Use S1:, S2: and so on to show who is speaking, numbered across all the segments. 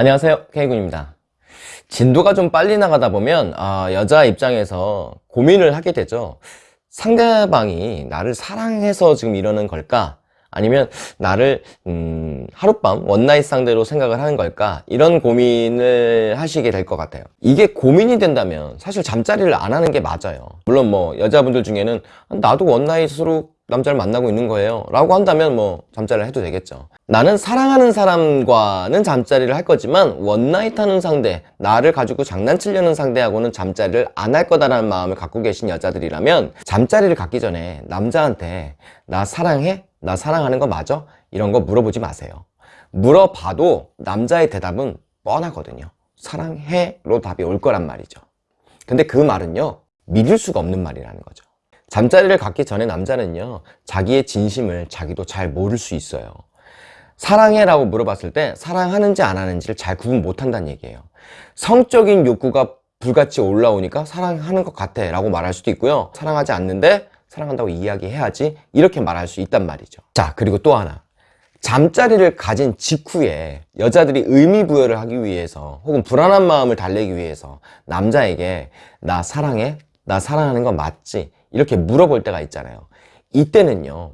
S1: 안녕하세요. K군입니다. 진도가 좀 빨리 나가다 보면 아, 여자 입장에서 고민을 하게 되죠. 상대방이 나를 사랑해서 지금 이러는 걸까? 아니면 나를 음, 하룻밤 원나잇 상대로 생각을 하는 걸까? 이런 고민을 하시게 될 것 같아요. 이게 고민이 된다면 사실 잠자리를 안 하는 게 맞아요. 물론 뭐 여자분들 중에는 나도 원나잇으로 남자를 만나고 있는 거예요 라고 한다면 뭐 잠자리를 해도 되겠죠 나는 사랑하는 사람과는 잠자리를 할 거지만 원나잇 하는 상대 나를 가지고 장난치려는 상대하고는 잠자리를 안 할 거다라는 마음을 갖고 계신 여자들이라면 잠자리를 갖기 전에 남자한테 나 사랑해? 나 사랑하는 거 맞아? 이런 거 물어보지 마세요 물어봐도 남자의 대답은 뻔하거든요 사랑해?로 답이 올 거란 말이죠 근데 그 말은요 믿을 수가 없는 말이라는 거죠 잠자리를 갖기 전에 남자는요 자기의 진심을 자기도 잘 모를 수 있어요. 사랑해 라고 물어봤을 때 사랑하는지 안 하는지를 잘 구분 못한다는 얘기예요. 성적인 욕구가 불같이 올라오니까 사랑하는 것 같아 라고 말할 수도 있고요. 사랑하지 않는데 사랑한다고 이야기해야지 이렇게 말할 수 있단 말이죠. 자 그리고 또 하나. 잠자리를 가진 직후에 여자들이 의미 부여를 하기 위해서 혹은 불안한 마음을 달래기 위해서 남자에게 나 사랑해? 나 사랑하는 거 맞지? 이렇게 물어볼 때가 있잖아요 이때는요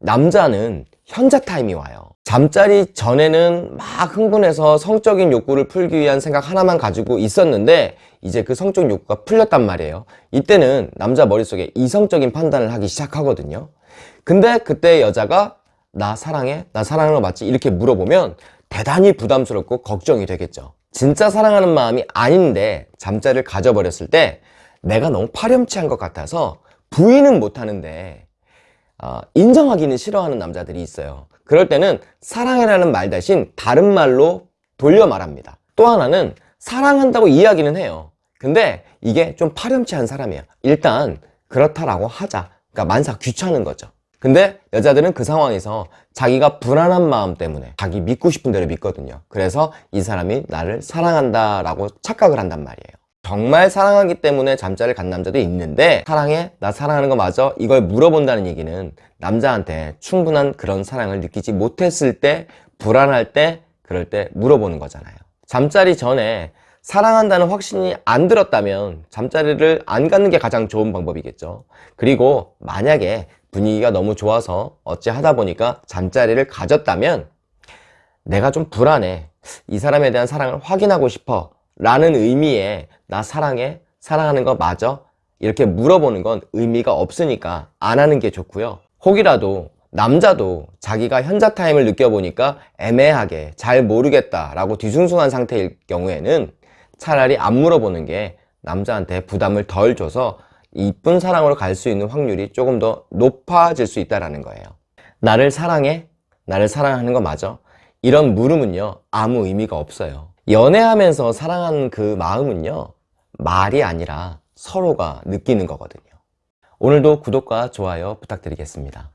S1: 남자는 현자 타임이 와요 잠자리 전에는 막 흥분해서 성적인 욕구를 풀기 위한 생각 하나만 가지고 있었는데 이제 그 성적 욕구가 풀렸단 말이에요 이때는 남자 머릿속에 이성적인 판단을 하기 시작하거든요 근데 그때 여자가 나 사랑해? 나 사랑하는 거 맞지? 이렇게 물어보면 대단히 부담스럽고 걱정이 되겠죠 진짜 사랑하는 마음이 아닌데 잠자리를 가져버렸을 때 내가 너무 파렴치한 것 같아서 부인은 못하는데 어, 인정하기는 싫어하는 남자들이 있어요. 그럴 때는 사랑해라는 말 대신 다른 말로 돌려 말합니다. 또 하나는 사랑한다고 이야기는 해요. 근데 이게 좀 파렴치한 사람이에요 일단 그렇다라고 하자. 그러니까 만사 귀찮은 거죠. 근데 여자들은 그 상황에서 자기가 불안한 마음 때문에 자기 믿고 싶은 대로 믿거든요. 그래서 이 사람이 나를 사랑한다 라고 착각을 한단 말이에요 정말 사랑하기 때문에 잠자리를 간 남자도 있는데 사랑해? 나 사랑하는 거 맞아? 이걸 물어본다는 얘기는 남자한테 충분한 그런 사랑을 느끼지 못했을 때 불안할 때 그럴 때 물어보는 거잖아요 잠자리 전에 사랑한다는 확신이 안 들었다면 잠자리를 안 갖는 게 가장 좋은 방법이겠죠 그리고 만약에 분위기가 너무 좋아서 어찌 하다 보니까 잠자리를 가졌다면 내가 좀 불안해 이 사람에 대한 사랑을 확인하고 싶어 라는 의미의 나 사랑해? 사랑하는 거 맞아? 이렇게 물어보는 건 의미가 없으니까 안 하는 게 좋고요 혹이라도 남자도 자기가 현자 타임을 느껴보니까 애매하게 잘 모르겠다 라고 뒤숭숭한 상태일 경우에는 차라리 안 물어보는 게 남자한테 부담을 덜 줘서 이쁜 사랑으로 갈 수 있는 확률이 조금 더 높아질 수 있다는 거예요 나를 사랑해? 나를 사랑하는 거 맞아? 이런 물음은요 아무 의미가 없어요 연애하면서 사랑하는 그 마음은요 말이 아니라 서로가 느끼는 거거든요. 오늘도 구독과 좋아요 부탁드리겠습니다